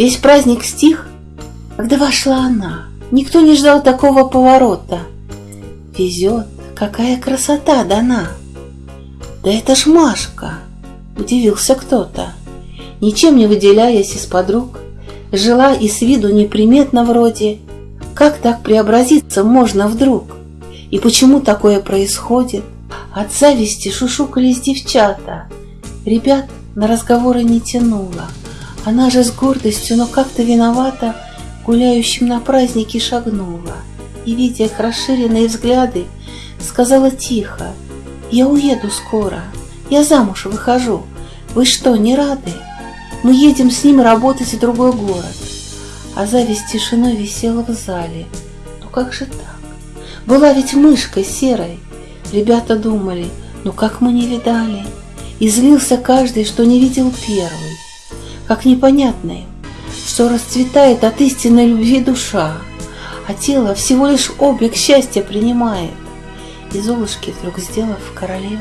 Весь праздник стих, когда вошла она. Никто не ждал такого поворота. Везет, какая красота дана. Да это ж Машка, удивился кто-то. Ничем не выделяясь из подруг, жила и с виду неприметно вроде. Как так преобразиться можно вдруг? И почему такое происходит? От зависти шушукались девчата. Ребят на разговоры не тянуло. Она же с гордостью, но как-то виновата, гуляющим на празднике шагнула. И, видя их расширенные взгляды, сказала тихо, «Я уеду скоро, я замуж выхожу. Вы что, не рады? Мы едем с ним работать в другой город». А зависть тишиной висела в зале. Ну как же так? Была ведь мышкой серой. Ребята думали, ну как мы не видали. И злился каждый, что не видел первый. Как непонятно им, что расцветает от истинной любви душа, а тело всего лишь облик счастья принимает. И Золушки вдруг сделав королеву,